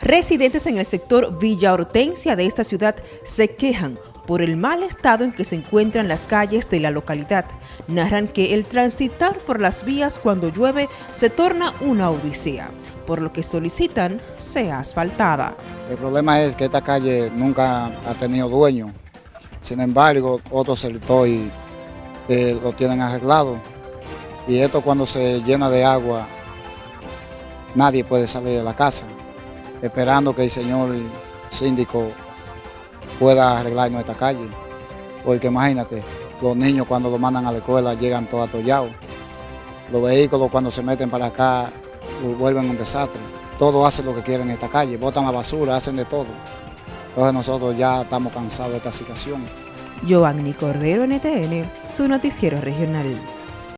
Residentes en el sector Villa Hortensia de esta ciudad se quejan por el mal estado en que se encuentran las calles de la localidad. Narran que el transitar por las vías cuando llueve se torna una odisea, por lo que solicitan sea asfaltada. El problema es que esta calle nunca ha tenido dueño, sin embargo otros sectores eh, lo tienen arreglado y esto cuando se llena de agua nadie puede salir de la casa esperando que el señor síndico pueda arreglar nuestra calle. Porque imagínate, los niños cuando lo mandan a la escuela llegan todos atollados. Los vehículos cuando se meten para acá vuelven un desastre. Todos hacen lo que quieren en esta calle, botan la basura, hacen de todo. Entonces nosotros ya estamos cansados de esta situación. Giovanni Cordero, NTN, su noticiero regional.